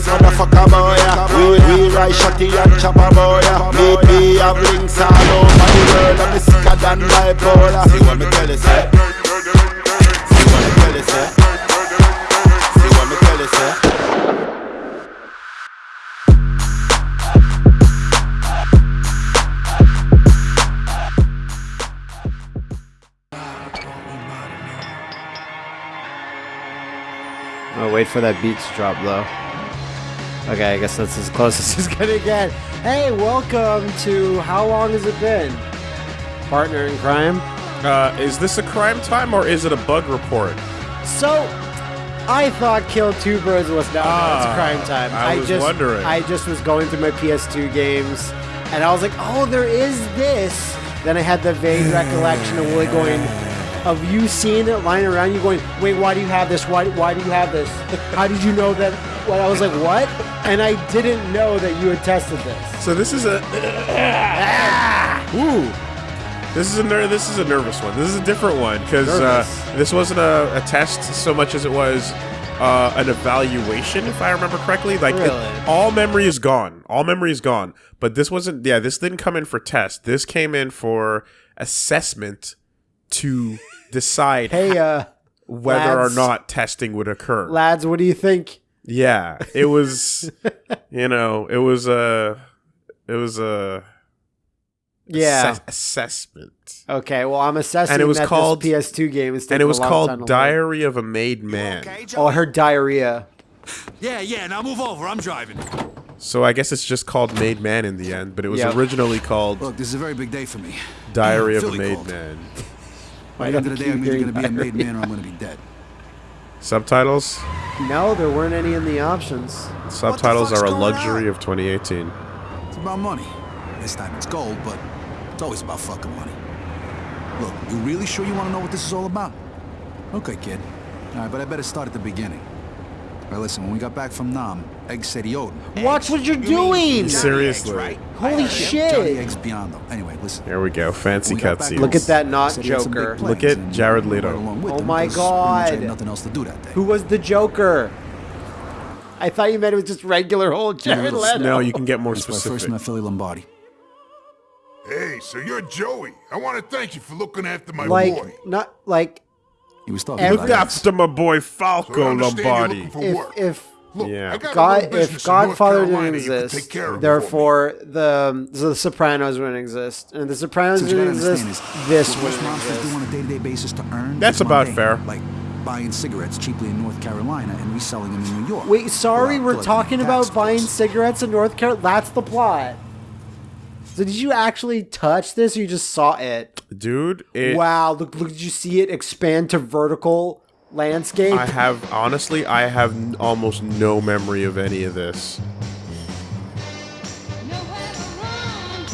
boys, motherfucker boy. yeah. We we ride shotty and chopper boy. yeah. Me me have links all over the world, and me sicker than bipolar. See what me tell you, say. See what me tell you, say. See what tell you, say. Wait for that beat to drop though. Okay, I guess that's as close as it's gonna get. Hey, welcome to How Long Has It Been? Partner in crime. Uh, is this a crime time or is it a bug report? So, I thought Kill Two Birds was not Ah, it's crime time. I was just, wondering. I just was going through my PS2 games, and I was like, oh, there is this. Then I had the vague recollection of Willie going, of you seeing it lying around you, going, wait, why do you have this? Why, why do you have this? How did you know that? I was like, what? And I didn't know that you had tested this. So this is a Ooh. this is a ner- this is a nervous one. This is a different one because uh, this wasn't a, a test so much as it was uh, an evaluation, if I remember correctly. Like it- all memory is gone. All memory is gone. But this wasn't. Yeah, this didn't come in for test. This came in for assessment to decide Hey, uh, whether or not testing would occur. lads, what do you think? Yeah, it was. you know, it was a. It was a. Yeah. assess- assessment. Okay, well, I'm assessing And it was that called- PS2 game is And taking it a was long time called. Diary of a Made Man. Oh, I heard diarrhea. Yeah, yeah, now move over. I'm driving. So I guess it's just called Made Man in the end, but it was Yep. originally called Look, this is a very big day for me. Diary of a Made called. Man. By the end of the day, I'm either going to be a made man or I'm going to be dead. Subtitles? No, there weren't any in the options. Subtitles fuck's are a luxury on? of 2018. It's about money. This time it's gold, but it's always about fucking money. Look, you really sure you want to know what this is all about? Okay, kid. All right, but I better start at the beginning. All right, listen, when we got back from Nam, Egg said he owed him. Watch what you're doing! Seriously. Right. Holy Johnny shit! Eggs Beyond, though. Anyway, listen. Here we go. Fancy when we got back cutscenes. Look at that not Said he had some big Joker. Look at Jared we Leto. Oh them my 'cause pretty much I had God. nothing else to do that day. Who was the Joker? I thought you meant it was just regular old Jared Leto. No, you can get more That's where I first specific. met Philly Lombardi. Hey, so you're Joey. I want to thank you for looking after my like, boy. not like He was talking Every- about Look after my boy Falco understand you're Lombardi. if if Look, Yeah. I got a God if business in Godfather didn't Carolina you can exist, take care of for me. therefore the the Sopranos wouldn't exist, and the Sopranos So what you didn't exist. is This what wouldn't monsters do exist. on a day-to-day basis to earn. That's about mundane, fair. Like buying cigarettes cheaply in North Carolina and reselling them in New York. Wait, sorry, we're talking about buying cigarettes in North Carolina. That's the plot. So did you actually touch this, or you just saw it? Dude, it, wow! Look, look! Did you see it expand to vertical landscape? I have, honestly, I have n- almost no memory of any of this.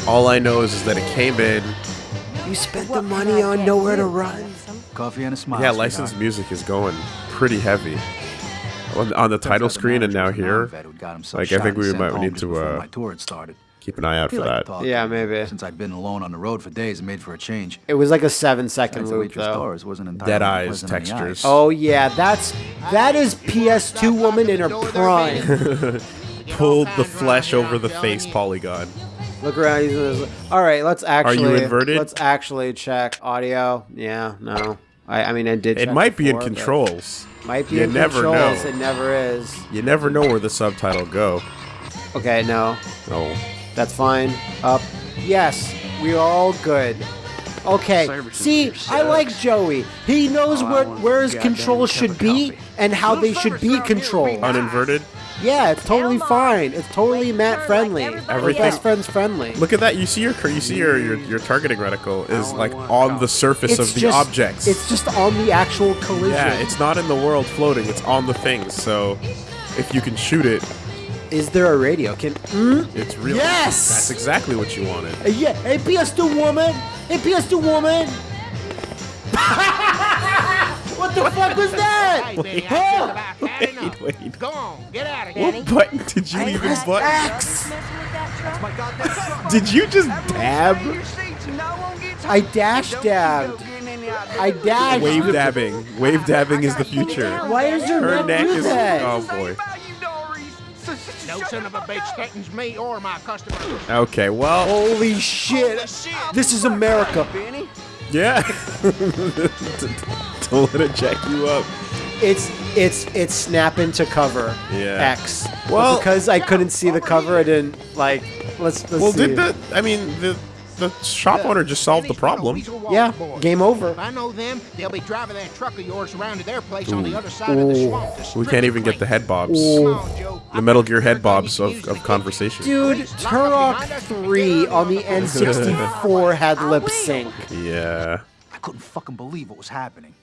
All I know is, is that it came in. you spent the money on nowhere to run. Coffee and a smile. Yeah, sweetheart. licensed music is going pretty heavy. On, on the title screen and now manager was a here, non-vet who'd got himself like I think we sent might home need just to before uh, my tour had started. keep an eye out for like that. talking. Yeah, maybe. Since I'd been alone on the road for days and made for a change. It was like a seven-second Besides, loop, though. Doris wasn't entirely Dead eyes, pleasant in the textures. Oh yeah, that's that is PS2 woman in her prime. Pulled the flesh over the face polygon. Look around. he's- he's- All right, let's actually. Are you inverted? Let's actually check audio. Yeah, no. I, I mean, I did. It check might be in controls. Might be You in never controls. know. It never is. You never know where the subtitle go. Okay, no, Oh, that's fine. Up. Yes, we are all good. Okay. See, I like Joey. He knows where where his controls should be and how they should be controlled. uninverted. Yeah, it's totally fine. It's totally Matt friendly. Or Everything- best friends friendly. Look at that. You see your you see your your, your targeting reticle is like on the surface it's of the just, objects. It's just on the actual collision. yeah, it's not in the world floating. It's on the things. So if you can shoot it, Is there a radio? Can mm? it's real. Yes! that's exactly what you wanted. Hey, yeah, hey PS2 woman! Hey PS2 woman! what the fuck was that? Huh? Wait, wait. Go on, get out of here. What button did you even button? X. Did you just dab? I dash dabbed. I dashed. Wave dabbing. Wave dabbing is the future. Why is your Her neck neck do is. that? Oh boy. No son of a bitch threatens me or my customers. Okay, well, Holy shit! This is America. Benny. yeah. Don't let it jack you up. It's it's it's snapping to cover. Yeah. X. But Well- because I couldn't see the cover, I didn't like. Let's let's Well, see. did the? I mean, the the shop owner just solved the problem. Yeah, game over. If I know them, they'll be driving that truck of yours around to their place on the other side of the swamp. to We can't even get the clean. head bobs. Come on, Joe. The Metal Gear head bobs of, of conversation. Dude, Turok 3 on the N64 had lip sync. Yeah. I couldn't fucking believe what was happening.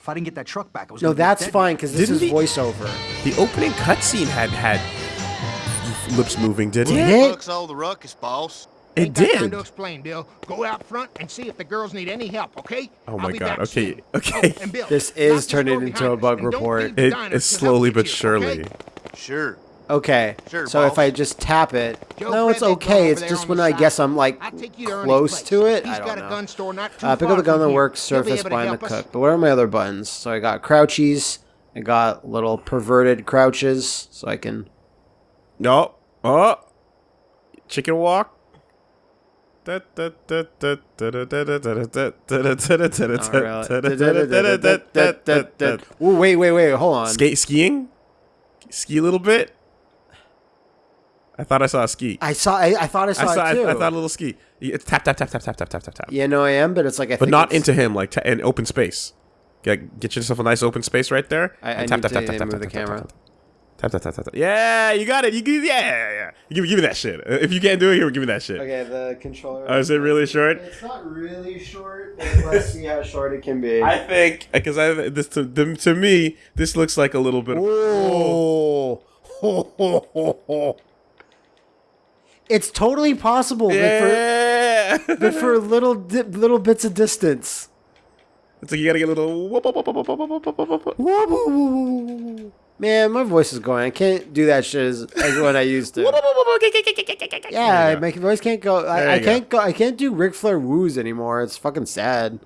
If I didn't get that truck back, I was No, that's dead. fine because this Didn't is he- voiceover. The opening cutscene had had lips moving, didn't it? it? Looks all the ruckus, boss. It Ain't got time did. to explain, Bill. Go out front and see if the girls need any help, okay? Oh I'll my God, okay, soon. okay. Oh, and Bill, This is turning into a bug report. leave the It diners is till help slowly but surely. okay? Sure. Okay. Sure, so if. I just tap it, Joe no, it's Fred, that girl okay. It's just when I side. guess I'm like I'll take you to close to it. He's I don't got know. a gun store not too Uh, pick up the gun that works, surface behind the cook. But where are my other buttons? So I got crouchies. I got little perverted crouches, so I can. No. Oh. Chicken walk. Ooh, wait, wait, wait. Hold on. Skate skiing? Ski a little bit? I thought I saw a ski. I saw. I, I thought I I saw, it too. I, I thought a little ski. It's tap tap tap tap tap tap tap tap tap. yeah, no, I am, but it's like I. but not into him. Like ta- in open space. Get, get yourself a nice open space right there. I, I and need to move the camera. Tap tap tap tap tap. Yeah, you got it. You give yeah yeah yeah. You give, give me that shit. If you can't do it, here, give me that shit. Okay, the controller. Oh, is it really short? It's not really short. but Let's see how short it can be. I think because I this to them to me this looks like a little bit. Of, Oh. it's totally possible, yeah. but for but for little di- little bits of distance. it's like you gotta get a little. Man, my voice is going. I can't do that shit as, as what I used to. yeah, my voice can't go. I, I can't go. go. I can't do Ric Flair woos anymore. It's fucking sad.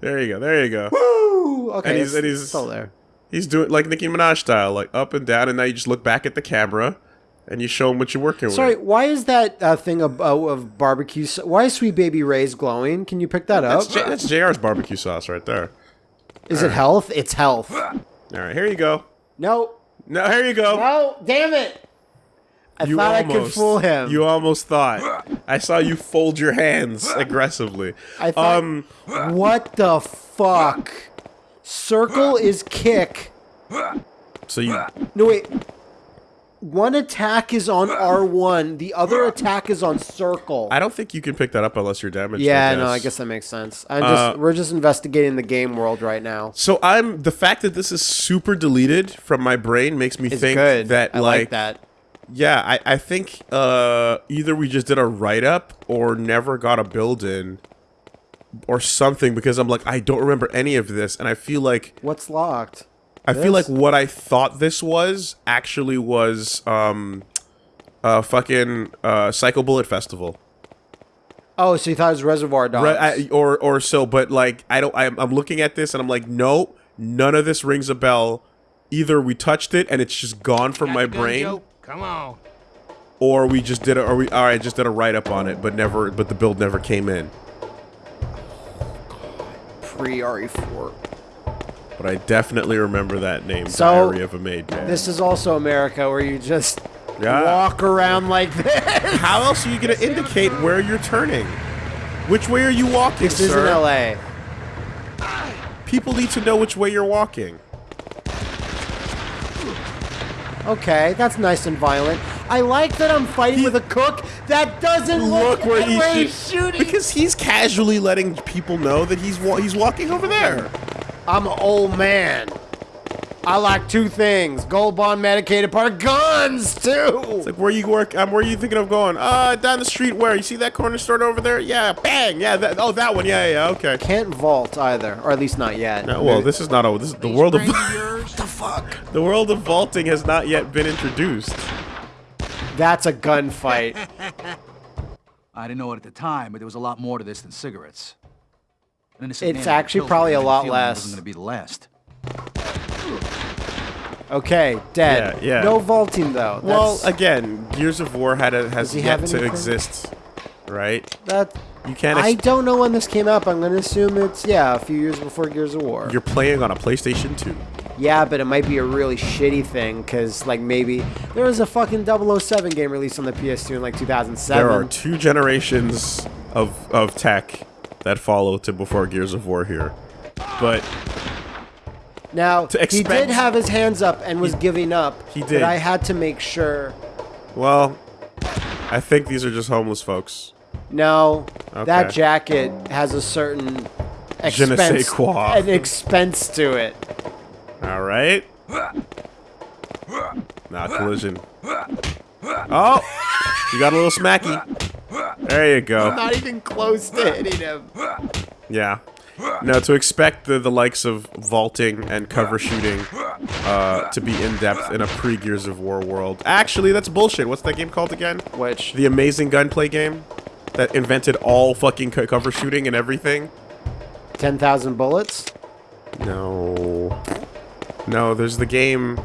There you go. There you go. Woo! Okay, and he's, and he's still there. He's doing like Nicki Minaj style, like up and down, and now you just look back at the camera and you show them what you're working Sorry, with. Sorry, why is that uh, thing of, uh, of, barbecue? Why is Sweet Baby Ray's glowing? Can you pick that that's up? J- that's JR's barbecue sauce right there. Is All it right. health? It's health. All right, here you go. No, No, here you go. no, damn it! I you thought almost, I could fool him. You almost thought. I saw you fold your hands aggressively. I thought, um, what the fuck? Circle is kick. so you No wait. One attack is on R1. The other attack is on circle. I don't think you can pick that up unless you're damaged. yeah, I no, I guess that makes sense. I'm just Uh, we're just investigating the game world right now. So I'm the fact that this is super deleted from my brain makes me It's think good. that I like, that. Yeah, I, I think uh, either we just did a write up or never got a build in or something because I'm like I don't remember any of this and I feel like What's locked? I feel like what I thought this was actually was um uh fucking uh Psycho Bullet Festival. Oh, so you thought it was Reservoir Dogs? Right, I, or or so but like I don't I'm, I'm looking at this and I'm like no, none of this rings a bell. Either we touched it and it's just gone from Got my brain Joe? Come on. or we just did it or we all right just did a write up on it but never but the build never came in Pre RE4. But i definitely remember that name So, diary of a maid This is also America where you just Yeah. walk around like this. how else are you going to indicate where you're turning which way are you walking This isn't sir? LA. people need to know which way you're walking Okay, that's nice and violent. I like that I'm fighting with a cook that doesn't look, look where he's, where he's shooting. because he's casually letting people know that he's wa- he's walking over there I'm an old man. I like two things: gold bond medicated part, guns too. it's like where you work um, where are you thinking of going uh down the street where you see that corner store over there yeah bang yeah that, oh that one yeah yeah okay Can't vault either, or at least not yet. no, well this is not a this is the world of Friend yours? The world of vaulting has not yet been introduced. That's a gunfight. I didn't know it at the time, but there was a lot more to this than cigarettes. An innocent It's man actually probably a and I had lot feeling it less. wasn't going to be the last. Okay, dead. Yeah, yeah. No vaulting though. Well, again, Gears of War had a, has yet have to exist, right? that You can't. I don't know when this came up. I'm gonna assume it's yeah, a few years before Gears of War. you're playing on a PlayStation 2. yeah, but it might be a really shitty thing because like maybe there was a fucking 007 game released on the PS2 in like 2007. There are two generations of of tech that follow to before Gears of War here, but now to he did have his hands up and was giving up. He But did. I had to make sure. well, I think these are just homeless folks. No, that jacket has a certain Je ne sais expense, quoi. an expense to it. All right. Nah, collision. Oh, you got a little smacky. There you go. I'm not even close to hitting him. Yeah. No, to expect the, the likes of vaulting and cover shooting uh, to be in depth in a pre Gears of War world. Actually, that's bullshit. What's that game called again? Which The amazing gunplay game that invented all fucking co- cover shooting and everything. ten thousand bullets? No. No, there's the game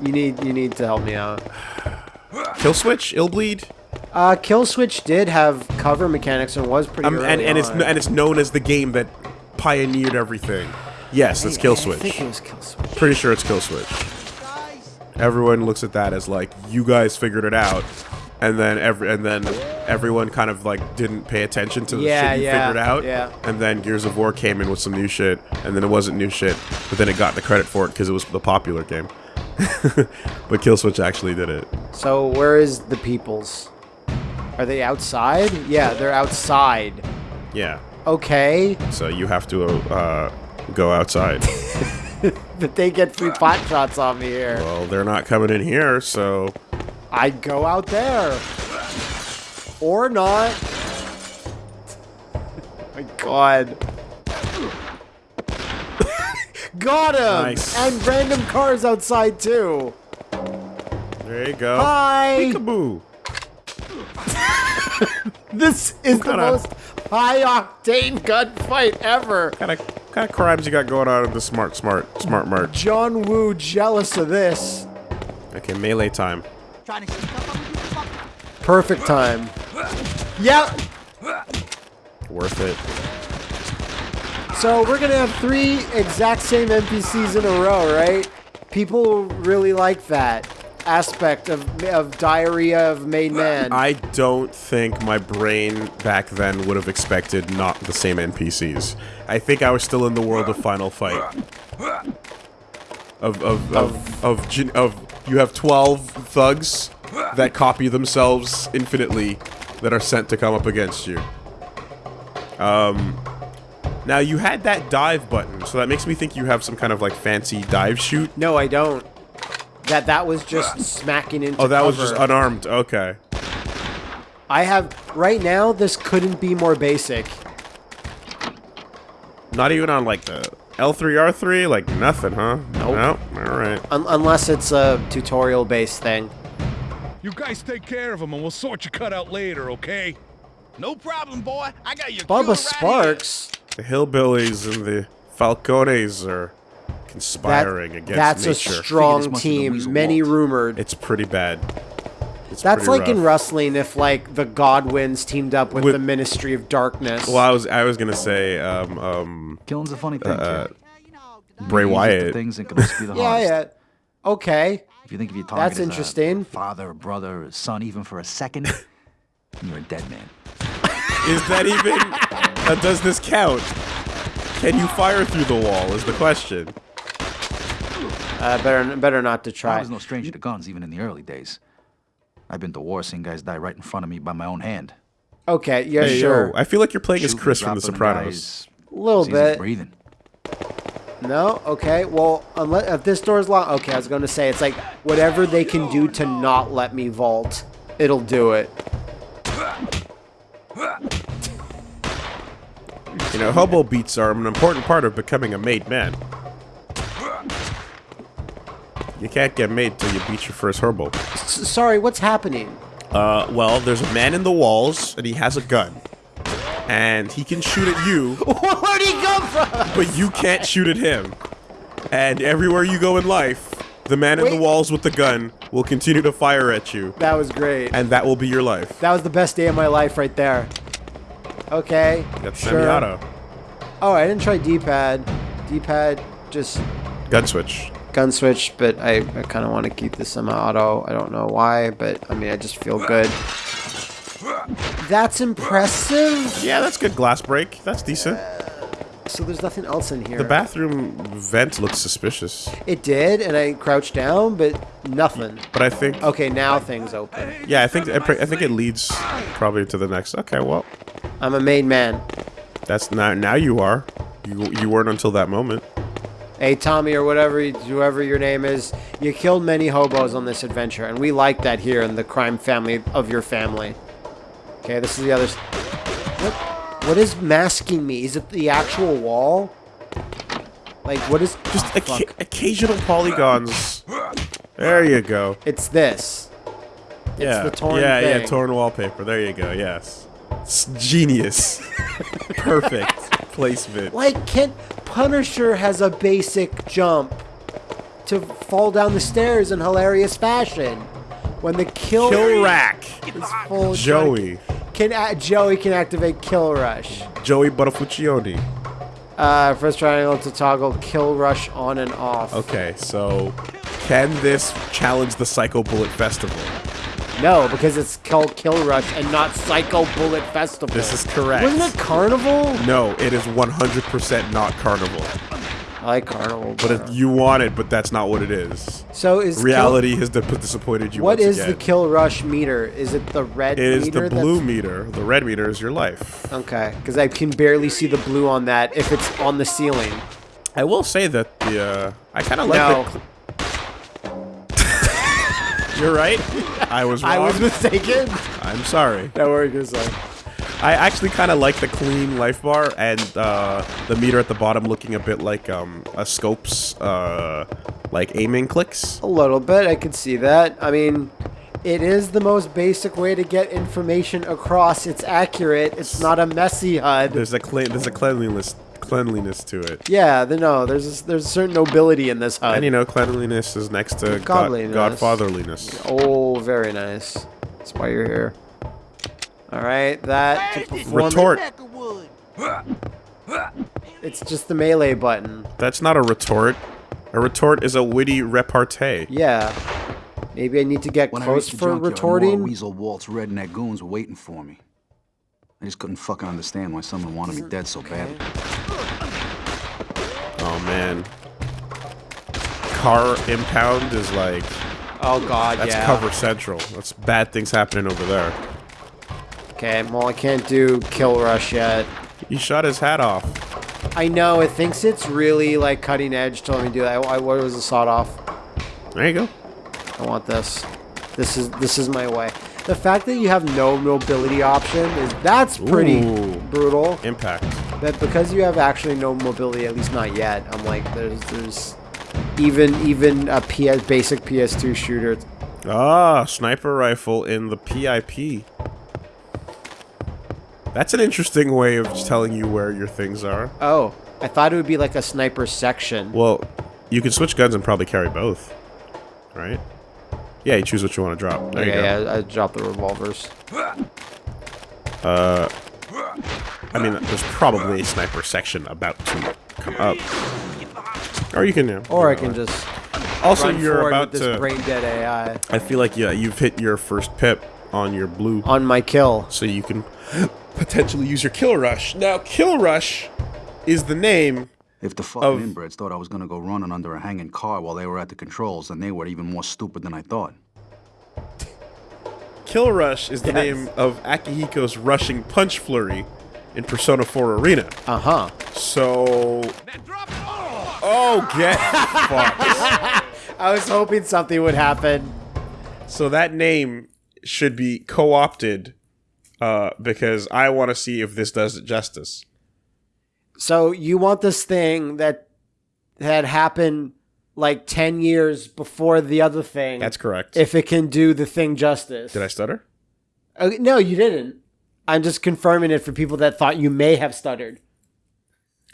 You need you need to help me out. Kill Switch, Ill Bleed. Uh, Kill Switch did have cover mechanics and was pretty Um, early and, and it's and it's known as the game that pioneered everything. Yes, it's Kill Switch. I think it was Kill Switch. Pretty sure it's Kill Switch. Everyone looks at that as like you guys figured it out, and then every and then everyone kind of like didn't pay attention to the Yeah, shit you yeah, figured out. yeah. And then Gears of War came in with some new shit, and then it wasn't new shit, but then it got the credit for it because it was the popular game. but Kill Switch actually did it. So where is the peoples? Are they outside? Yeah, they're outside. Yeah. Okay, So you have to uh, go outside. but they get free pot shots on me here. well, they're not coming in here, so I'd go out there. Or not. my god. Got him! Nice. And random cars outside too. there you go. Hi! Peekaboo. This is the most high octane gunfight ever. Kind of kind of crimes you got going on in the smart smart smart mart. John Woo jealous of this. Okay, melee time. Trying to sneak up on me, you fucker. Perfect time. Yeah. Worth it. So we're gonna have three exact same NPCs in a row, right? People really like that aspect of of Diarrhea of Made Man. I don't think my brain back then would have expected not the same NPCs. I think I was still in the world of Final Fight. Of of of of, gen- of you have twelve thugs that copy themselves infinitely that are sent to come up against you. Um. Now you had that dive button, so that makes me think you have some kind of like fancy dive shoot. no, I don't. That that was just smacking into. Oh, that was just unarmed. Okay. I have right now. This couldn't be more basic. Not even on like the L3 R3, like nothing, huh? Nope. No. All right. Un- unless it's a tutorial based thing. You guys take care of him and we'll sort your cut out later, okay? No problem, boy. I got your Bubba cure right Sparks. The hillbillies and the Falcones are That, conspiring against that's nature. a strong this must have been team. Many Walt. rumored. It's pretty bad. It's That's pretty like in wrestling if like the Godwins teamed up with, With- the Ministry of Darkness. Well, I was I was gonna say um um Killing's a funny thing, uh, kid. Bray Wyatt. Things that can be the yeah, yeah. Okay. If you think of your target That's interesting. father, brother, or son, even for a second, you're a dead man. Is that even? uh, does this count? Can you fire through the wall? Is the question. Uh, better better not to try. I was no stranger to guns, even in the early days. I've been to war, seen guys die right in front of me by my own hand. Okay, yeah, Hey, yo, sure. I feel like you're playing as Chris from The Sopranos. A little it's easy as bit. breathing. No, okay. Well, unless if this door's locked, okay. I was going to say it's like whatever they can do to not let me vault, it'll do it. You know, hobo beats are an important part of becoming a made man. You can't get made till you beat your first hobo. S- sorry, what's happening? Uh, well, there's a man in the walls, and he has a gun. And he can shoot at you, Where'd he come from? but you can't shoot at him. And everywhere you go in life, The man in the walls with the gun will continue to fire at you, That was great. and that will be your life. That was the best day of my life right there. Okay. That's sure. semi-auto. Oh, I didn't try D-pad. D-pad just Gun switch. Gun switch, but I, I kind of want to keep this semi-auto. I don't know why, but I mean, I just feel good. That's impressive. Yeah, that's good glass break. That's decent. So there's nothing else in here. The bathroom vent looks suspicious, It did, and I crouched down, but nothing. but I think Okay, now things open. yeah, I think I I think it leads probably to the next. Okay, well, I'm a made man. that's now now you are. You you weren't until that moment. Hey, Tommy, or whatever, whoever your name is, you killed many hobos on this adventure, and we like that here in the crime family of your family. Okay, this is the other. What? What is masking me? Is it the actual wall? Like, what is? Just oh, occasional polygons. There you go. It's this. yeah, the torn yeah, yeah, torn wallpaper. There you go. Yes, it's genius. Perfect placement. Like, can Punisher has a basic jump to fall down the stairs in hilarious fashion when the kill, Kill rack. is full. Joey. Can a- Joey can activate Kill Rush. Joey Buttafuccioni. Uh, first triangle to toggle Kill Rush on and off. Okay, so can this challenge the Psycho Bullet Festival? No, because it's called Kill Rush and not Psycho Bullet Festival. This is correct. Wasn't it Carnival? No, it is 100% not Carnival. I like Carnival. But it, you want it, but that's not what it is. so is Kill- Reality has disappointed you what is again. the Kill Rush meter? Is it the red It is meter? the blue meter. The red meter is your life. Okay, because I can barely see the blue on that if it's on the ceiling. I will say that the uh, I kind of like No, the. You're right. I was wrong. I was mistaken. I'm sorry. That were you say. I actually kind of like the clean life bar and uh, the meter at the bottom looking a bit like um, a scope's uh, like aiming clicks. A little bit, I can see that. I mean, it is the most basic way to get information across. It's accurate. It's not a messy HUD. There's a clean, there's a cleanliness cleanliness to it. Yeah, the, no, there's a, there's a certain nobility in this HUD. And you know, cleanliness is next to God, godfatherliness. oh, very nice. That's why you're here. All right, that to perform. Retort. It's just the melee button. That's not a retort. A retort is a witty repartee. Yeah. Maybe I need to get When I close reached the for junkyard, more retorting. Weasel Walt's redneck goons were waiting for me. I just couldn't fucking understand why someone wanted me dead so badly. Oh man. Car impound is like Oh god, that's yeah. cover central. That's bad things happening over there. Okay, well I can't do kill rush yet. He shot his hat off. I know it thinks it's really like cutting edge. to let me do that. I, what was the sawed off? There you go. I want this. This is this is my way. The fact that you have no mobility option is that's pretty Ooh. brutal. Impact. That because you have actually no mobility, at least not yet. I'm like there's there's even even a PS basic PS2 shooter. Ah, sniper rifle in the PIP. That's an interesting way of telling you where your things are. Oh, I thought it would be like a sniper section. Well, you can switch guns and probably carry both. Right? Yeah, you choose what you want to drop. There okay, you go. yeah, I dropped the revolvers. I mean, there's probably a sniper section about to come up. Or you can, yeah. Or I can just Also, run you're about with this to. brain dead AI I feel like yeah, you've hit your first pip on your blue, on my kill. so you can potentially use your kill rush. Now, kill rush is the name. If the fucking Of- inbreds thought I was gonna go running under a hanging car while they were at the controls, then they were even more stupid than I thought. Kill rush is the Yes. name of Akihiko's rushing punch flurry in Persona 4 Arena. Uh huh. So. Oh, get fucked. I was hoping something would happen. So that name should be co-opted uh, because I want to see if this does it justice. So you want this thing that had happened like ten years before the other thing? That's correct. If it can do the thing justice. Did I stutter? Uh, no, you didn't. I'm just confirming it for people that thought you may have stuttered.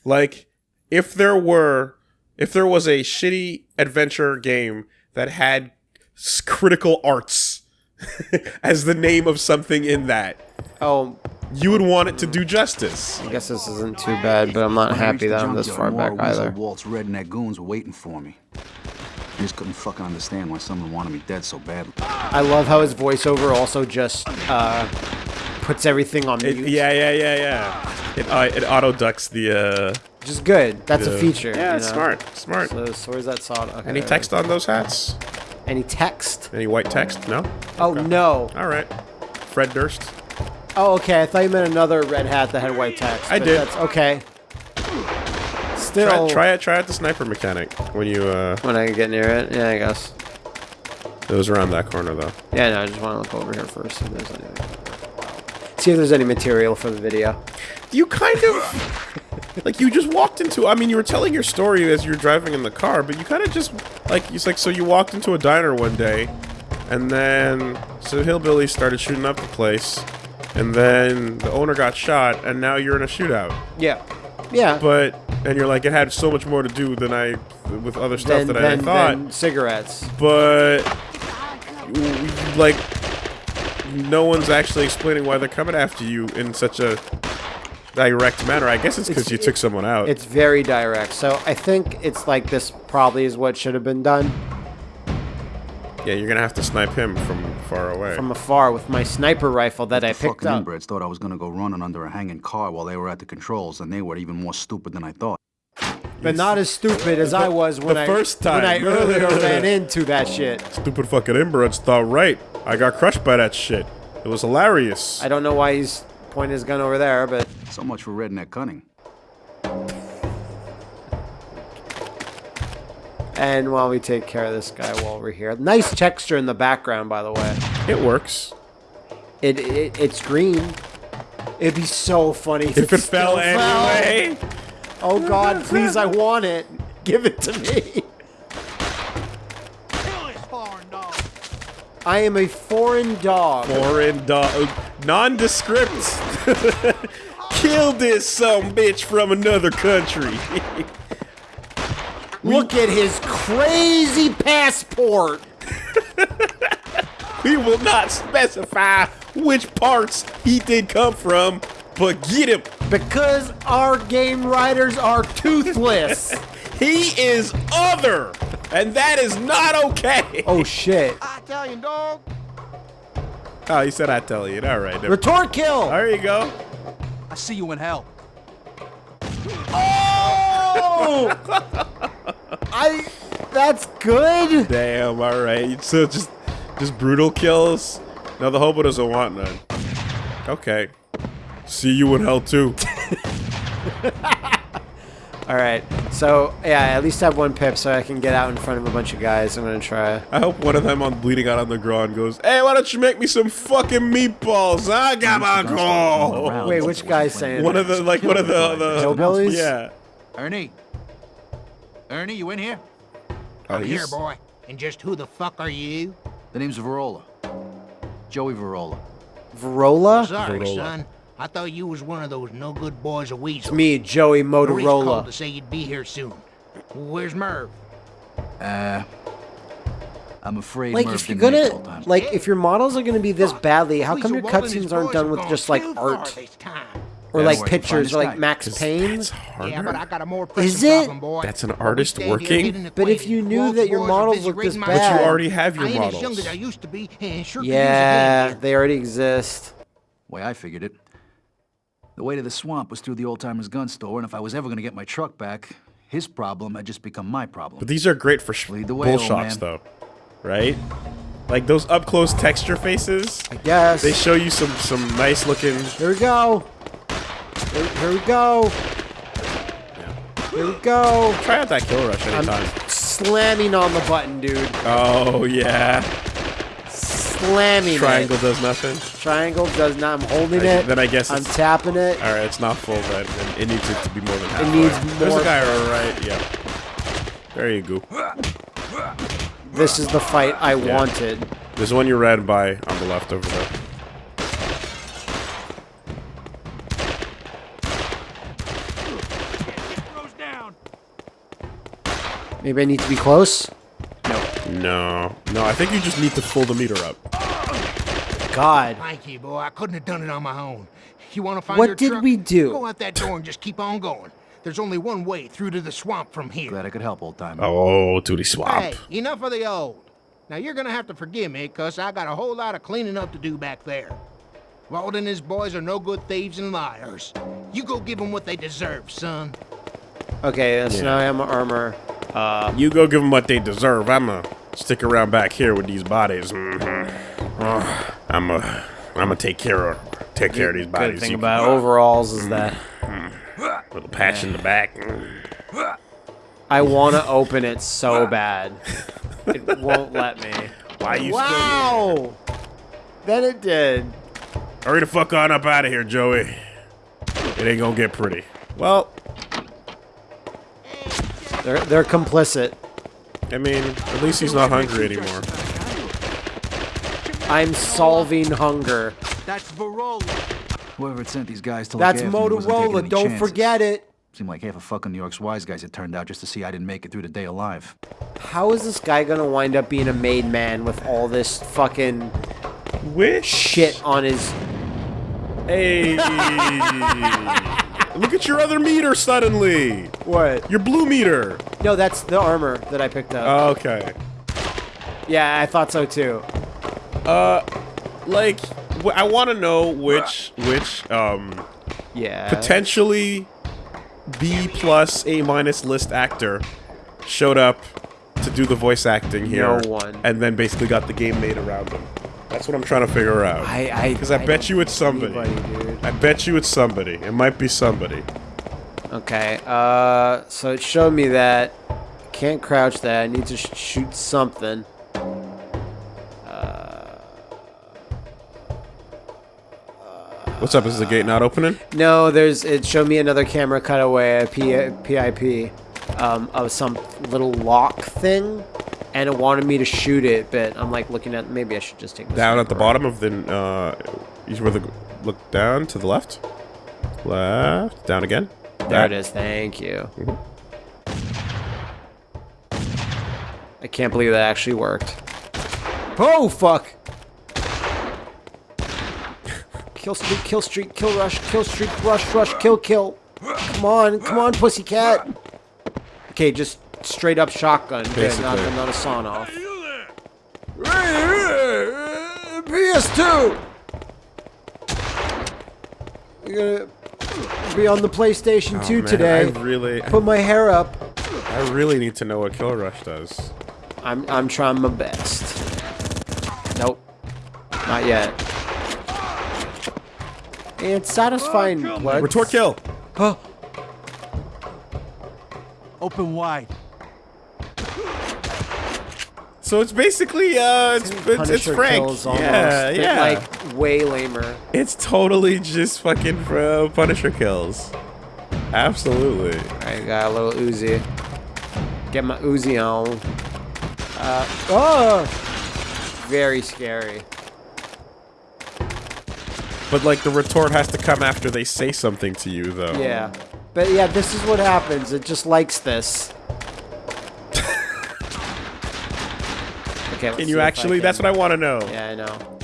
Like, if there were, if there was a shitty adventure game that had critical arts as the name of something in that, Oh, you would want it to do justice. I guess this isn't too bad, but I'm not I happy that I'm this far more back Weasel either. Walt's redneck goons were waiting for me. I just couldn't fucking understand why someone wanted me dead so badly. I love how his voiceover also just uh, puts everything on It, yeah, yeah, yeah, yeah. It uh, it auto ducks the. Uh, Which is good. That's a feature. Yeah, you it's know? smart, smart. So, so where's that sawed? Okay. Any text on those hats? Any text? Any white text? No. Oh no. All right. Fred Durst. Oh okay. I thought you meant another red hat that had white text. I did. That's okay. Still. Try, try it. Try out the sniper mechanic when you. uh When I get near it, yeah, I guess. It was around that corner though. Yeah, no, I just want to look over here first. If there's any. See if there's any material for the video. You kind of like you just walked into. I mean, you were telling your story as you were driving in the car, but you kind of just like it's like so you walked into a diner one day, and then So hillbillies started shooting up the place, and then the owner got shot, and now you're in a shootout. Yeah. Yeah. But and you're like it had so much more to do than I with other stuff then, that then, I thought. then cigarettes. but like no one's actually explaining why they're coming after you in such a direct manner. I guess it's because you took someone out. It's very direct. So I think it's like this probably is what should have been done yeah, you're gonna have to snipe him from far away. from afar with my sniper rifle that I The picked fucking up. inbreds thought I was gonna go running under a hanging car while they were at the controls, and they were even more stupid than I thought. But not as stupid as I was when the I first when I time. earlier ran into that shit. Stupid fucking inbreds thought right. I got crushed by that shit. It was hilarious. I don't know why he's pointing his gun over there, but So much for redneck cunning. and while we take care of this guy while we're here. Nice texture in the background, by the way. it works. It, it it's green. It'd be so funny If it fell still anyway. Oh God, please, I want it. Give it to me. I am a foreign dog. Foreign dog. Nondescript. Kill this some bitch from another country. Look at his crazy passport. we will not specify which parts he did come from, but get him. Because our game writers are toothless. He is other, and that is not okay. oh shit. Italian dog. Oh, he said I tell you. All right. never- Retort kill. There you go. I see you in hell. Oh! I. That's good. Damn. All right. So just, just brutal kills. No, the hobo doesn't want none. Okay. See you in hell too. All right. So yeah, I at least have one pip, so I can get out in front of a bunch of guys. I'm gonna try. I hope one of them on bleeding out on the ground goes, "Hey, why don't you make me some fucking meatballs? I got my call." Wait, which guy's saying? One of the like one of the the Hillbillies? Yeah. Ernie. Ernie, you in here? Oh, Here, boy. And just who the fuck are you? The name's Varola. Joey Varola. Verola? Sorry, Corolla. son. I thought you was one of those no good boys of Weasel. It's me, Joey Maurice called to say you'd be here soon. Where's Merv? Uh, I'm afraid Like, Murph if you're didn't make it gonna, like, if your models are gonna be this badly, how come your Walt and cutscenes aren't done with just like art or Yeah, like where pictures, or like Max Max 'Cause Payne? That's harder. Yeah, but I got a more pressing Is it? problem, boy. That's an artist working? But if you knew that your models busy look this raiding my bad- But you already have your I ain't as models. young as I used to be, and sure could use a Yeah, they already exist. way I figured it. The way to the swamp was through the old timers gun store, and if I was ever gonna get my truck back, his problem had just become my problem. But these are great for sh- Lead the way, bull shots, man. though, right? Like those up close texture faces. Yes. They show you some some nice looking. Here we go. Here, here we go. Here we go. Try out that kill rush I'm slamming on the button, dude. Oh yeah. Slamming Triangle it. does nothing. Triangle does not. I'm holding I- it. then I guess I'm it's- tapping it. All right, it's not full, but it, it needs it to be more than half. It needs There's more- a guy all right. Yeah. There you go. This is the fight I wanted. There's one you ran by on the left over there. Maybe I need to be close. No. No, No, I think you just need to pull the meter up. God. Thank you, boy. I couldn't have done it on my own. You want to find What your did truck? we do? Go out that door and just keep on going. There's only one way through to the swamp from here. Glad I could help, old timer. Oh, to the swamp. Hey, enough of the old. Now you're gonna have to forgive me, cause I got a whole lot of cleaning up to do back there. Walt and his boys are no good thieves and liars. You go give them what they deserve, son. Okay, so now I have my armor. Uh, You go give them what they deserve. I'ma stick around back here with these bodies. Mm -hmm. I'ma, I'ma take care of, take care of these bodies. good thing You- about overalls is that little patch in the back. I want to open it so bad. It won't let me. Why you Wow! Then it did. Hurry the fuck on up out of here, Joey. It ain't gonna get pretty. Well, They're they're complicit. I mean, at least he's not hungry anymore. I'm solving hunger. That's Varola. Whoever had sent these guys to That's look after me wasn't taking Motorola. Don't chances. forget it. Seemed like half a fucking New York's wise guys had turned out just to see I didn't make it through the day alive. How is this guy gonna wind up being a made man with all this fucking Which shit on his? Hey! Look at your other meter suddenly. What? Your blue meter. No, that's the armor that I picked up. Oh, okay. yeah, I thought so too. Uh, like, I want to know which which um Yeah. potentially B plus A minus list actor showed up to do the voice acting here. No one. And then basically got the game made around him. That's what I'm trying to figure out. I I Because I, bet you it's somebody. anybody. I bet you it's somebody. It might be somebody. Okay. Uh, so it showed me that can't crouch. That I need to sh shoot something. What's up? Is the gate not opening? No, there's. It showed me another camera cutaway, a P, PIP, um, of some little lock thing, and it wanted me to shoot it, but I'm like looking at. Maybe I should just take this Down at the bottom of the uh, you where the look down to the left, left, down again. There it is. Thank you. I can't believe that actually worked. Oh fuck! Kill streak, kill streak, kill rush, kill streak, rush, rush, kill, kill. Come on, come on, pussycat. Okay, just straight up shotgun. Okay, not, Basically. not a sawn off. PS2. You're gonna be on the PlayStation 2 Oh, man, today. I really, Put my hair up. I really need to know what Kill Rush does. I'm I'm trying my best. Nope. Not yet. It's satisfying oh, blood. Retort kill. Huh. Open wide. So it's basically uh, it's it's, it's Frank. kills almost, Yeah, yeah. Like way lamer. it's totally just fucking uh, Punisher kills. Absolutely. I got a little Uzi. Get my Uzi on. Uh, oh! Very scary. But like the retort has to come after they say something to you, though. Yeah. But yeah, this is what happens. It just likes this. Okay, Can you actually? That's what I want to know. Yeah, I know.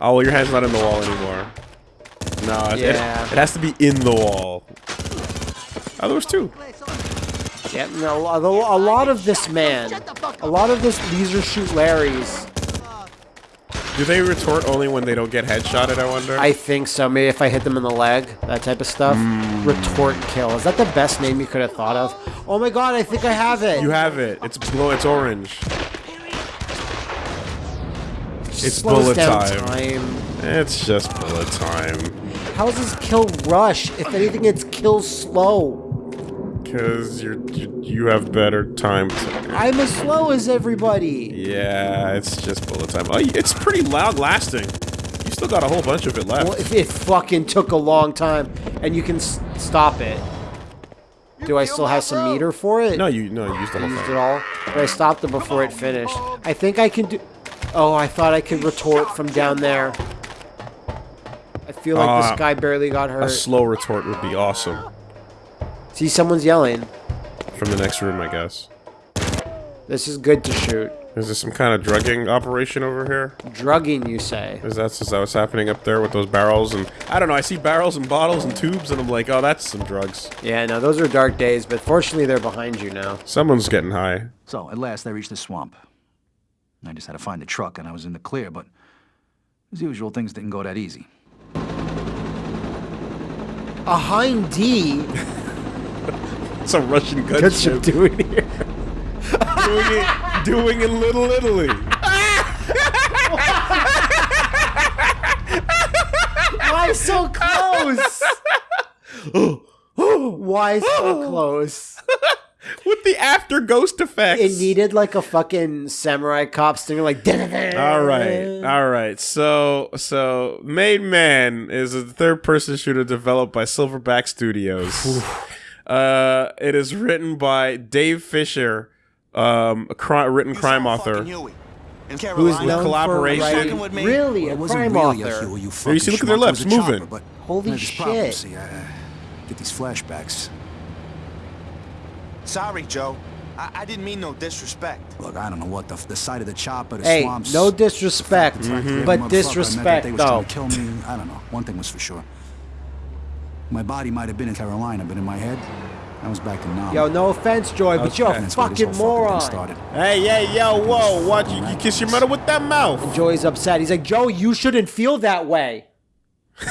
Oh, well, your hand's not in the wall anymore. No, it, Yeah. it, it has to be in the wall. Oh, there was two. Yeah, no, a lot of this man, a lot of this, these are shoot Larrys. Do they retort only when they don't get headshotted, I wonder? I think so. Maybe if I hit them in the leg, that type of stuff. Mm. Retort kill. Is that the best name you could have thought of? Oh my god, I think I have it. you have it. It's glow. It's orange. It's bullet down time. It's just bullet time. How is this kill rush? If anything, it's kill slow. Cause you're you, you have better time. To, I'm as slow as everybody. yeah, it's just bullet time. Oh, it's pretty loud lasting. You still got a whole bunch of it left. Well, if it fucking took a long time, and you can s- stop it. Do I still have some meter for it? no, you no, you used the whole used it all, but I stopped it before it finished. I think I can do. Oh, I thought I could retort from down there. I feel like Uh, this guy barely got hurt. A slow retort would be awesome. See, someone's yelling. From the next room, I guess. This is good to shoot. Is this some kind of drugging operation over here? Drugging, you say? Is that, is that what's happening up there with those barrels? And I don't know. I see barrels and bottles and tubes, and I'm like, oh, that's some drugs. Yeah, no, those are dark days, but fortunately they're behind you now. Someone's getting high. So, at last, I reached the swamp. I just had to find the truck, and I was in the clear, but as usual, things didn't go that easy. A hind D? It's a Russian What's you gunship. doing here? doing it, doing in Little Italy. Why so close? Why so close? With the after ghost effects. It needed like a fucking samurai cop stinger, like. All right, all right. So, so Made Man is a third-person shooter developed by Silverback Studios. Uh, it is written by Dave Fisher, um, a cri- written crime author. Who is known collaboration. for writing, really a it wasn't crime really a author. Huey, you you see, look at their schmuck. Lips a chopper, moving. Holy there's this problem, shit. See, I, uh, get these flashbacks. Sorry, Joe. I, I didn't mean no disrespect. Look, I don't know what the, the side of the chopper, the Hey, swamps. no disrespect, the fact that every but motherfucker I met that disrespect day though. kill me. I don't know. One thing was for sure. My body might have been in Carolina, but in my head, I was back in Nam. Yo, no offense, Joy, but you're a And that's where this fucking moron. thing started. Hey, hey, yo, whoa! Watch you, you kiss your mother with that mouth. Joey's upset. He's like, Joe, you shouldn't feel that way.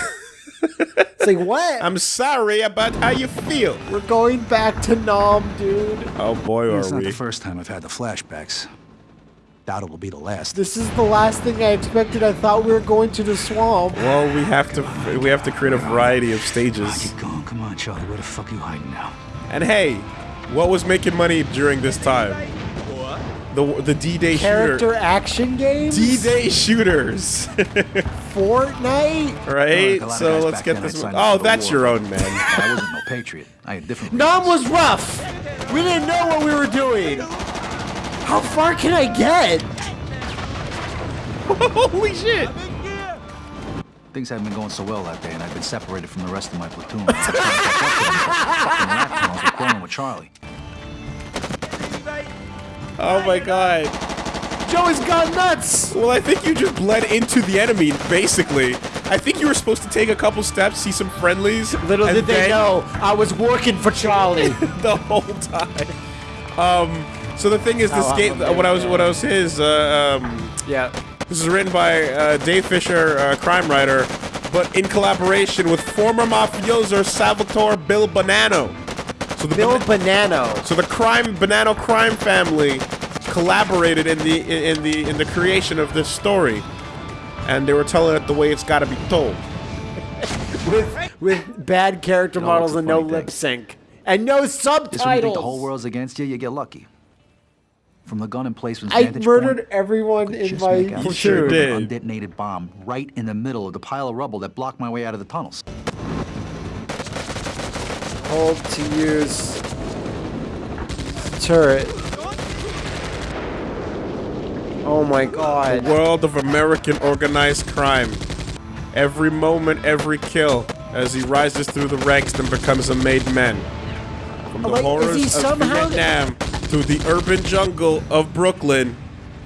it's like, what? I'm sorry about how you feel. We're going back to Nam, dude. Oh boy, are It's are not the first time I've had the flashbacks. Doubt it will be the last. This is the last thing I expected. I thought we were going to the swamp. Well, we have to we have to create a variety of stages. Keep going. Come on, Charlie. Where the fuck are you hiding now? And hey, what was making money during this time? The the D-Day Character shooter. action games? D-Day shooters, Fortnite? right? Like a lot of so let's get then, this I'd one. signed up Oh, for the that's your own man. I wasn't no patriot. I had different. Nam was rough. We didn't know what we were doing. How far can I get? Holy shit! Things hadn't been going so well that day, and I'd been separated from the rest of my platoon. I was trying to catch up to them, but fucking rat tunnels were quarreling with Charlie. Oh my god. Joey's gone nuts. Well, I think you just bled into the enemy, basically. I think you were supposed to take a couple steps, see some friendlies. Little did they know I was working for Charlie. the whole time. Um, so the thing is, this Oh, I'm game, what I was, big what I was his, uh, um, yeah. this is written by uh, Dave Fisher, uh, crime writer, but in collaboration with former mafioso Salvatore Bill Bonanno. So the Bill Ban- Bonanno. so the crime Bonanno crime family collaborated in the in the in the creation of this story, and they were telling it the way it's got to be told. with with bad character No, models and no funny lip sync and no Just when you think the whole world's against you, you get lucky. From the gun emplacements I vantage murdered point, everyone in just my make out You sure shape of an undetonated bomb right in the middle of the pile of rubble that blocked my way out of the tunnels. Hold to use turret. Oh my god. World of American organized crime. Every moment, every kill, as he rises through the ranks and becomes a made man. From the Like, is horrors he of somehow- Vietnam to the urban jungle of Brooklyn,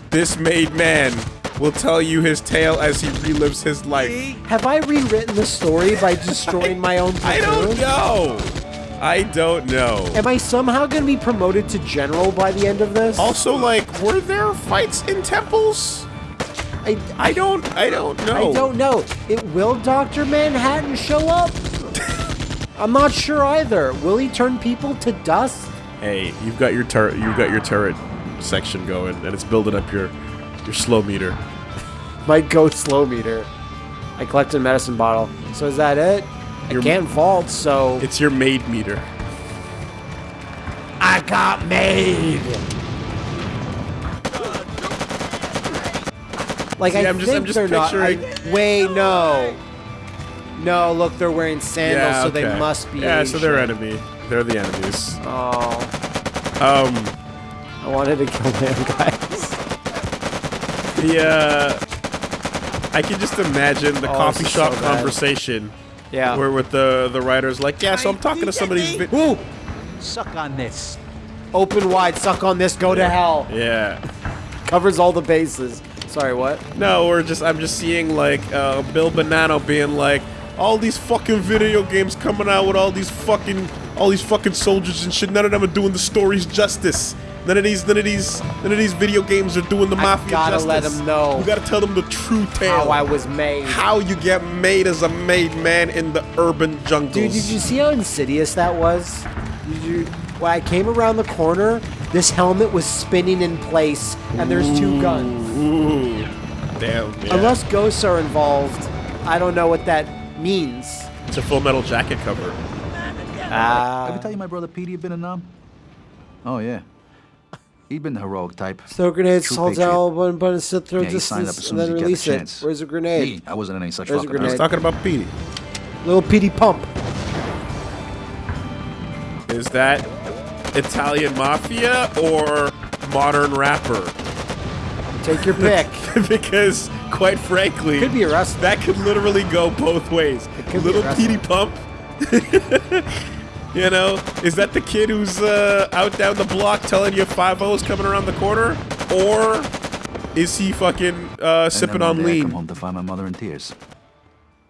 this made man will tell you his tale as he relives his life. Have I rewritten the story by destroying my own I platoon? don't know. I don't know. Am I somehow going to be promoted to general by the end of this? Also, like, were there fights in temples? I, I don't. I don't know. I don't know. It will Doctor Manhattan show up? I'm not sure either. Will he turn people to dust? Hey, you've got your turret. You've got your turret section going, and it's building up your your slow meter. My goat slow meter. I collected a medicine bottle. So is that it? Your- I can't vault, so It's your maid meter. I got made. Like See, I I'm just- think I'm just they're not. I, picturing- wait, no. No, look, they're wearing sandals, yeah, so they must be. Yeah, so they're enemy. They're the enemies. Oh, Um, I wanted to kill them guys. the uh, I can just imagine the Oh, coffee shop so conversation Yeah. where with the the writers like, yeah, so I'm talking to somebody's. Vi- Ooh, Suck on this. open wide, suck on this, go to hell. Yeah. Covers all the bases. Sorry, what? No, we're just I'm just seeing like uh, Bill Bonanno being like all these fucking video games coming out with all these fucking all these fucking soldiers and shit. None of them are doing the stories justice. None of these none of these none of these video games are doing the I mafia gotta justice. let 'em know You gotta tell them the true tale. How I was made. How you get made as a made man in the urban jungles. Dude, did you see how insidious that was? Did you? When I came around the corner, this helmet was spinning in place, and there's two guns. Ooh. Damn. Yeah. Unless ghosts are involved, I don't know what that means. it's a full metal jacket cover. Ah. Did I tell you my brother Petey had been a Nam? Oh, yeah. He'd been the heroic type. Throw grenades, True salt patriot. out, button, button, sit through Yeah, he signed up as soon and then he got the release it. chance. Where's the Me, grenade? I wasn't in any such There's a fucking I was talking about Petey. Little Petey pump. Is that Italian mafia or modern rapper? Take your pick. because, quite frankly, Could be arrested. that could literally go both ways. Little arrested. Petey Pump. you know, is that the kid who's uh, out down the block telling you five O's coming around the corner, or is he fucking uh, And sipping then one on day I come home to find my mother in tears,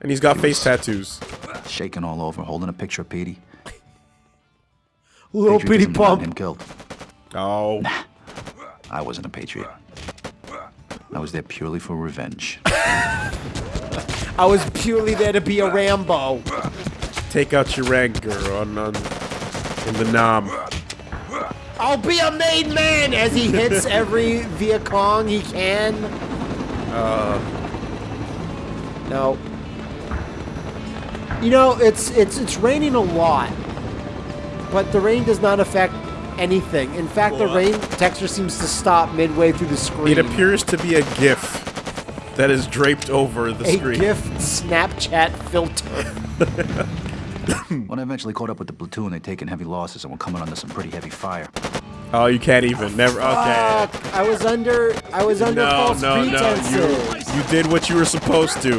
and he's got face tattoos? shaking all over, holding a picture of Petey. Little Petey Patriotism got him pump. killed. Oh, I wasn't a patriot. I was there purely for revenge. I was purely there to be a Rambo. Take out your anger on, on in the Nam. I'll be a made man as he hits every Viet Cong he can. Uh, No. You know, it's it's it's raining a lot, but the rain does not affect anything. In fact, the rain texture seems to stop midway through the screen. it appears to be a GIF that is draped over the a screen. GIF Snapchat filter. when I eventually caught up with the platoon, they'd taken heavy losses and were coming under some pretty heavy fire. Oh, you can't even. Never. Okay. Fuck, I was under I was under No, false no, no. pretenses. You, you did what you were supposed to.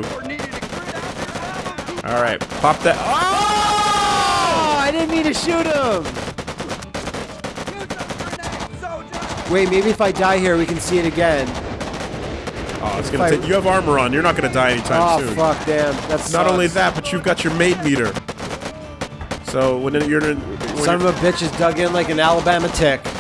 All right, pop that. Oh, I didn't mean to shoot him. Wait, maybe if I die here, we can see it again. Oh, it's gonna I- take. You have armor on. You're not gonna die anytime Oh soon. fuck, damn. That's Not only that, but you've got your mate meter. So when you're in, when Son of you're- a bitch is dug in like an Alabama tick.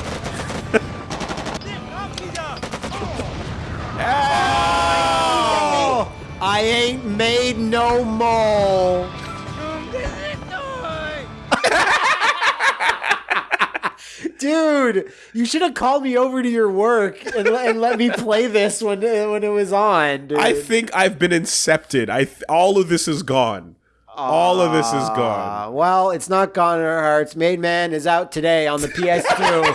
oh, I ain't made no more. Dude, you should have called me over to your work and, and let me play this when when it was on. Dude. I think I've been incepted. I th- all of this is gone. All of this is Uh, gone. well, it's not gone in our hearts. Made Man is out today on the PS2.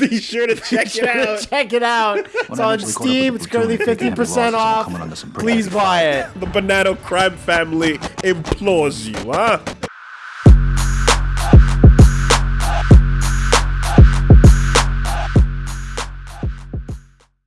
Be sure to check it out. Check it out. It's on eventually caught up Steam. It's currently platoon, they taken heavy 50% losses and were off. coming under Please buy it. The Banana crime family implores you, huh?